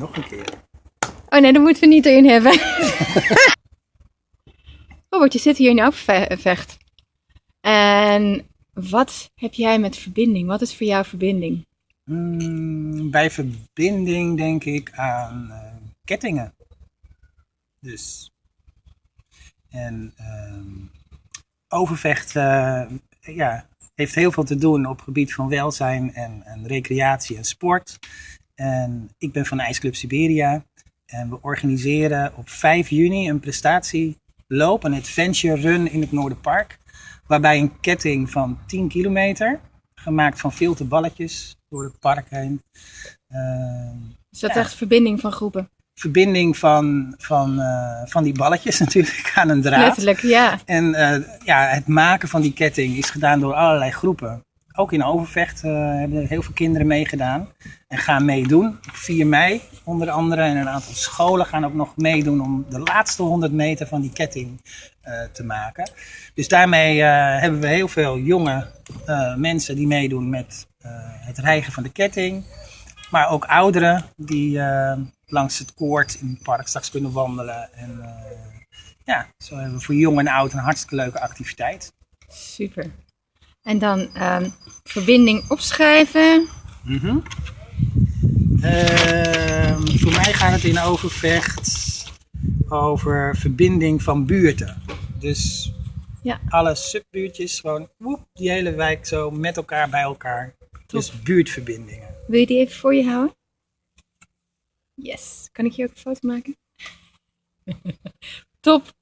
nog een keer. Oh nee, dat moeten we niet erin hebben. Robert, je zit hier in Overvecht. En wat heb jij met verbinding? Wat is voor jou verbinding? Mm, bij verbinding denk ik aan eh, kettingen. Dus. En ehm, Overvecht ja, heeft heel veel te doen op het gebied van welzijn en, en recreatie en sport. En ik ben van IJsclub Siberia. En we organiseren op 5 juni een prestatieloop, een adventure run in het Noorderpark. Waarbij een ketting van 10 kilometer, gemaakt van filterballetjes door het park heen. Uh, is dat echt verbinding van groepen? Verbinding van, van, uh, van die balletjes natuurlijk aan een draad. Letterlijk, ja. En uh, ja, het maken van die ketting is gedaan door allerlei groepen. Ook in Overvecht uh, hebben heel veel kinderen meegedaan en gaan meedoen. Op 4 mei onder andere. En een aantal scholen gaan ook nog meedoen om de laatste 100 meter van die ketting uh, te maken. Dus daarmee uh, hebben we heel veel jonge mensen die meedoen met het rijgen van de ketting. Maar ook ouderen die langs het koord in het park straks kunnen wandelen. En ja, zo hebben we voor jong en oud een hartstikke leuke activiteit. Super. En dan um, verbinding opschrijven. Mm -hmm. uh, voor mij gaat het in overvecht over verbinding van buurten. Dus ja. alle subbuurtjes, gewoon woep, die hele wijk zo met elkaar bij elkaar. Dus buurtverbindingen. Wil je die even voor je houden? Yes. Kan ik hier ook een foto maken? Top.